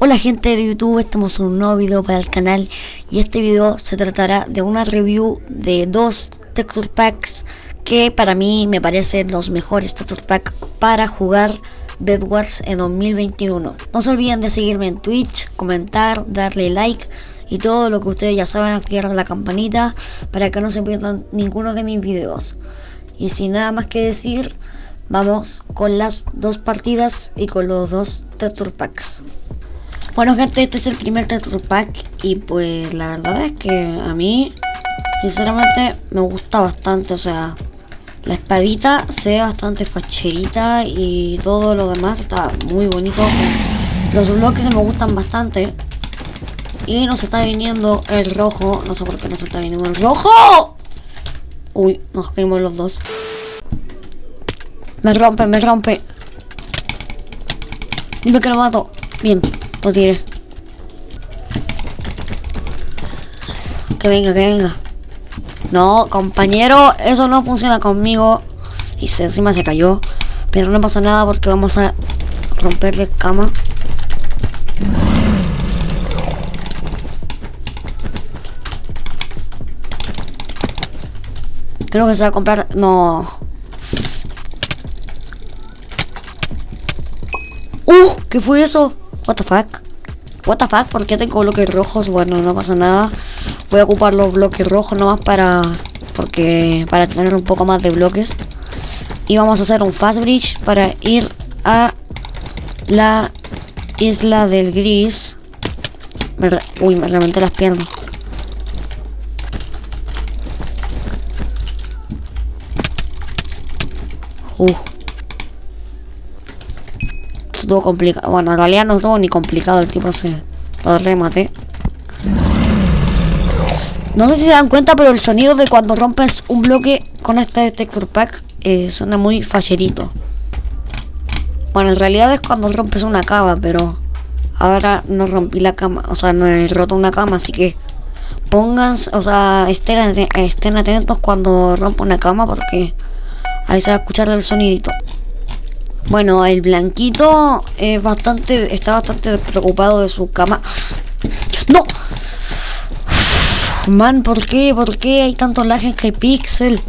Hola gente de YouTube, estamos en un nuevo video para el canal y este video se tratará de una review de dos texture packs que para mí me parecen los mejores texture packs para jugar Bed Wars en 2021. No se olviden de seguirme en Twitch, comentar, darle like y todo lo que ustedes ya saben, activar la campanita para que no se pierdan ninguno de mis videos. Y sin nada más que decir, vamos con las dos partidas y con los dos texture packs. Bueno gente, este es el primer texture pack y pues la verdad es que a mí sinceramente me gusta bastante, o sea, la espadita se ve bastante facherita y todo lo demás está muy bonito, los bloques me gustan bastante y nos está viniendo el rojo, no sé por qué nos está viniendo el rojo. Uy, nos caímos los dos. Me rompe, me rompe. Dime que lo mato. Bien. Lo tire. Que venga, que venga. No, compañero, eso no funciona conmigo. Y se, encima se cayó. Pero no pasa nada porque vamos a romperle cama. Creo que se va a comprar... No. ¡Uh! ¿Qué fue eso? What the fuck? What the fuck? ¿Por qué tengo bloques rojos? Bueno, no pasa nada. Voy a ocupar los bloques rojos nomás para... Porque... Para tener un poco más de bloques. Y vamos a hacer un fast bridge para ir a... La isla del gris. Uy, me reventé las piernas. Uh estuvo complicado. Bueno, en realidad no estuvo ni complicado, el tipo se lo remate. No sé si se dan cuenta, pero el sonido de cuando rompes un bloque con este texture pack eh, suena muy fallerito. Bueno, en realidad es cuando rompes una cama, pero ahora no rompí la cama, o sea, no he roto una cama, así que pongan, o sea, estén, estén atentos cuando rompa una cama porque ahí se va a escuchar el sonidito. Bueno, el blanquito es bastante, está bastante preocupado de su cama. ¡No! Man, ¿por qué? ¿Por qué hay tanto lag en Hypixel?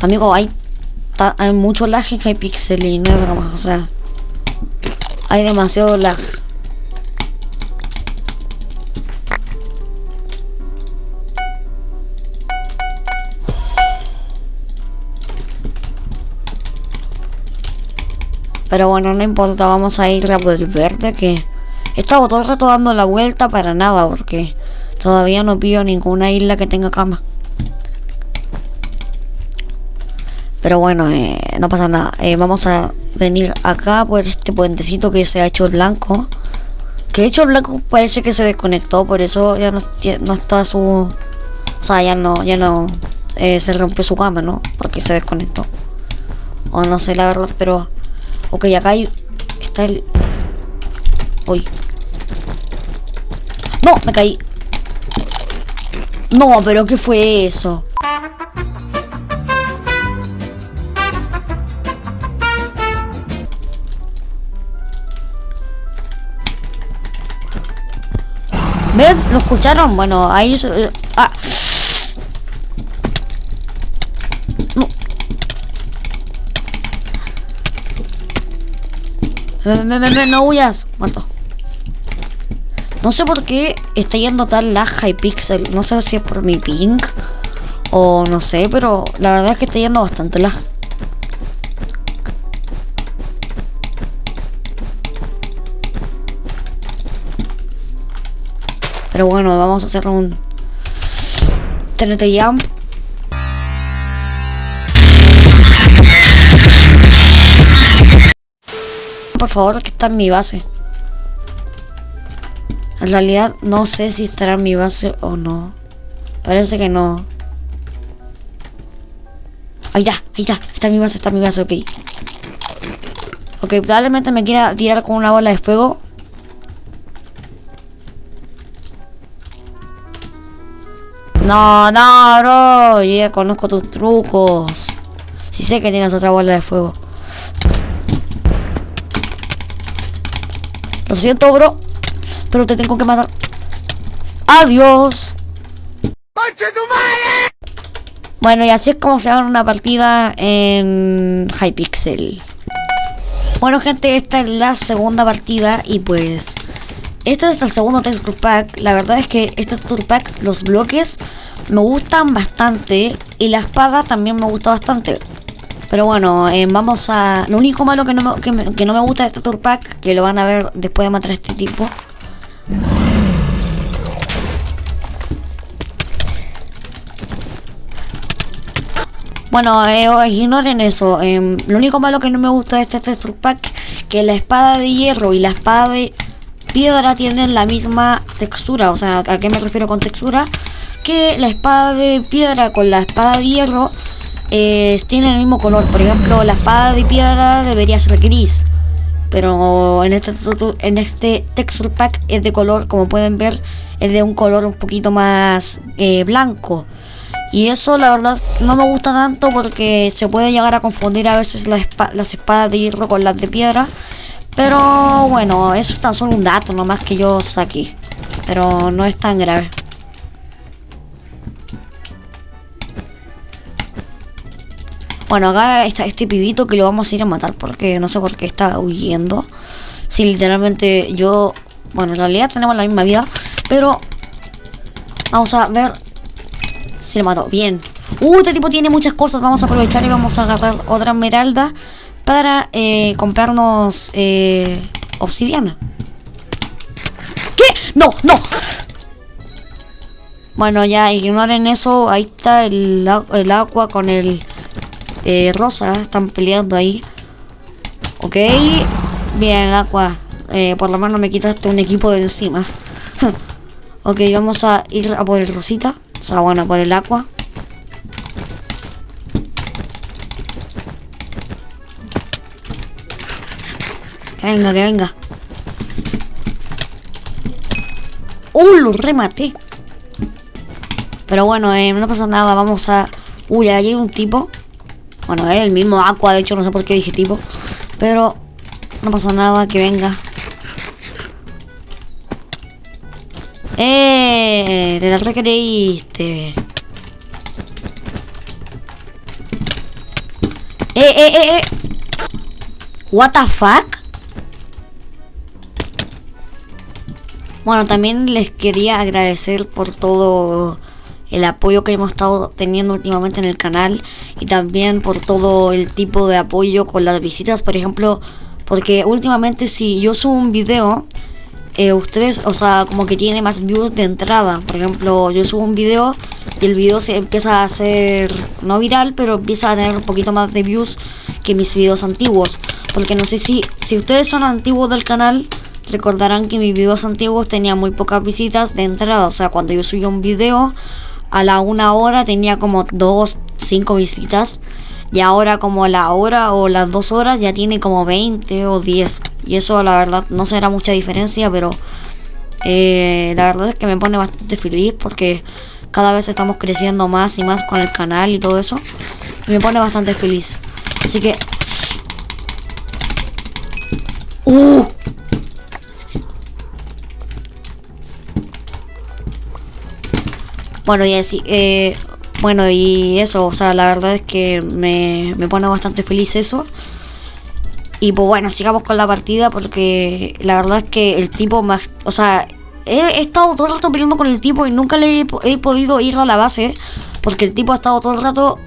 Amigo, hay, hay mucho lag en Hypixel y no es broma, o sea... Hay demasiado lag. Pero bueno, no importa, vamos a ir a por el verde que... He estado todo el rato dando la vuelta para nada porque todavía no pillo ninguna isla que tenga cama. Pero bueno, eh, no pasa nada. Eh, vamos a venir acá por este puentecito que se ha hecho blanco. Que de hecho blanco parece que se desconectó, por eso ya no, no está su... O sea, ya no, ya no eh, se rompió su cama, ¿no? Porque se desconectó. O no sé la verdad, pero Ok, acá hay... Está el... Uy. No, me caí. No, pero ¿qué fue eso? ¿Ven? ¿Lo escucharon? Bueno, ahí... Ah. No huyas. Muerto. No sé por qué está yendo tan la Hypixel. No sé si es por mi ping. O no sé, pero la verdad es que está yendo bastante la. Pero bueno, vamos a hacer un TNT Jump por favor, que está en mi base. En realidad no sé si estará en mi base o no. Parece que no. Ahí está, ahí está. Está en mi base, está en mi base, ok. Ok, probablemente me quiera tirar con una bola de fuego. No, no, bro. Yo ya conozco tus trucos. Si sé que tienes otra bola de fuego. Lo siento, bro. Pero te tengo que matar. Adiós. Bueno, y así es como se gana una partida en Hypixel. Bueno, gente, esta es la segunda partida y pues... Este es el segundo texture pack. La verdad es que este texture pack, los bloques, me gustan bastante. Y la espada también me gusta bastante. Pero bueno, eh, vamos a... Lo único malo que no, me, que, no me gusta de este texture pack, que lo van a ver después de matar a este tipo... Bueno, eh, ignoren eso. Eh, lo único malo que no me gusta de este texture pack que la espada de hierro y la espada de piedra tienen la misma textura. O sea, ¿a qué me refiero con textura? Que la espada de piedra con la espada de hierro eh, tienen el mismo color. Por ejemplo, la espada de piedra debería ser gris. Pero en este, en este texture pack es de color, como pueden ver, es de un color un poquito más eh, blanco. Y eso la verdad no me gusta tanto porque se puede llegar a confundir a veces las espadas de hierro con las de piedra. Pero bueno, eso es tan solo un dato nomás que yo saqué. Pero no es tan grave. Bueno, acá está este pibito que lo vamos a ir a matar porque no sé por qué está huyendo. Si literalmente yo... Bueno, en realidad tenemos la misma vida, pero... Vamos a ver se le mató. Bien. Uh, este tipo tiene muchas cosas. Vamos a aprovechar y vamos a agarrar otra esmeralda para eh, comprarnos eh, obsidiana. ¿Qué? No, no. Bueno, ya ignoren eso. Ahí está el, el agua con el eh, rosa. Están peleando ahí. Ok. Bien, el agua. Eh, por lo menos me quitaste un equipo de encima. ok, vamos a ir a por el rosita. O sea, bueno, por el agua. Que venga, que venga. ¡Uh! Lo rematé. Pero bueno, eh, no pasa nada. Vamos a... Uy, ahí hay un tipo. Bueno, es el mismo Aqua, de hecho, no sé por qué dije tipo. Pero no pasa nada, que venga. ¡Eh! Te la recreíste. ¡Eh, eh, eh, eh! ¿What the fuck? Bueno, también les quería agradecer por todo el apoyo que hemos estado teniendo últimamente en el canal y también por todo el tipo de apoyo con las visitas, por ejemplo, porque últimamente si yo subo un video eh, ustedes, o sea, como que tiene más views de entrada. Por ejemplo, yo subo un video y el video se empieza a hacer, no viral, pero empieza a tener un poquito más de views que mis videos antiguos. Porque no sé si, si ustedes son antiguos del canal, recordarán que mis videos antiguos tenían muy pocas visitas de entrada. O sea, cuando yo subía un video, a la una hora tenía como dos, cinco visitas. Y ahora como a la hora o las dos horas ya tiene como 20 o 10. Y eso la verdad no será mucha diferencia, pero eh, la verdad es que me pone bastante feliz porque cada vez estamos creciendo más y más con el canal y todo eso. Y me pone bastante feliz. Así que... Bueno, y así, eh, bueno, y eso, o sea, la verdad es que me, me pone bastante feliz eso. Y pues bueno, sigamos con la partida porque la verdad es que el tipo más... O sea, he, estado todo el rato peleando con el tipo y nunca le he, podido ir a la base. Porque el tipo ha estado todo el rato...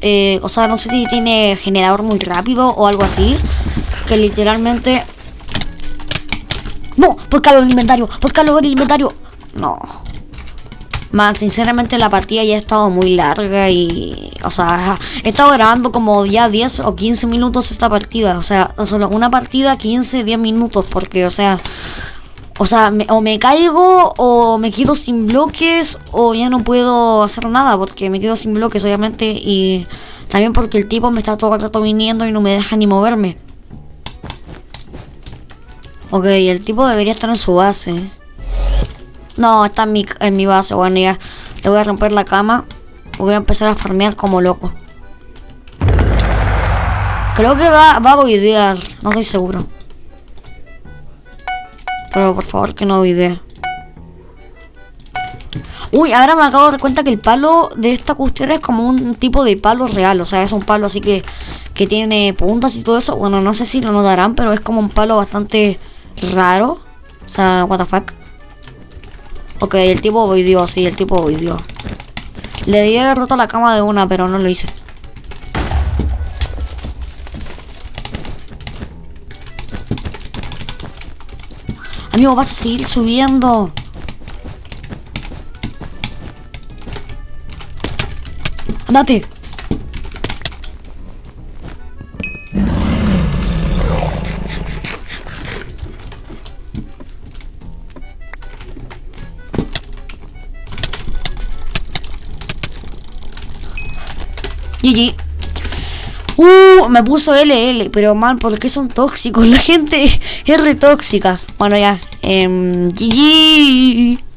Eh, o sea, no sé si tiene generador muy rápido o algo así. Que literalmente... No, pues calor el inventario, pues calor el inventario. No. Man, sinceramente la partida ya ha estado muy larga y... O sea, he estado grabando como ya 10 o 15 minutos esta partida. O sea, solo una partida 15, 10 minutos porque, o sea... O sea, o me caigo o me quedo sin bloques o ya no puedo hacer nada porque me quedo sin bloques obviamente y también porque el tipo me está todo el rato viniendo y no me deja ni moverme. Ok, el tipo debería estar en su base. No, está en mi, en mi base, bueno ya. Le voy a romper la cama. Voy a empezar a farmear como loco. Creo que va, a boidear. No estoy seguro. Pero por favor que no boidee. Uy, ahora me acabo de dar cuenta que el palo de esta cuestión es como un tipo de palo real. O sea, es un palo así que, que tiene puntas y todo eso. Bueno, no sé si lo notarán, pero es como un palo bastante raro. O sea, what the fuck. Ok, el tipo boideó, sí, el tipo boideó. Le di haber roto la cama de una, pero no lo hice. Amigo, vas a seguir subiendo. Andate. GG. Uh, me puso LL, pero mal, porque son tóxicos? La gente es re tóxica. Bueno, ya. Eh, GG.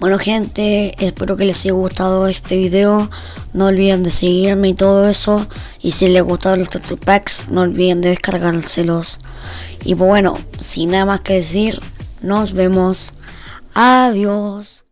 Bueno gente, espero que les haya gustado este video. No olviden de seguirme y todo eso. Y si les gustaron los texture packs, no olviden de descargárselos. Y pues bueno, sin nada más que decir, nos vemos. Adiós.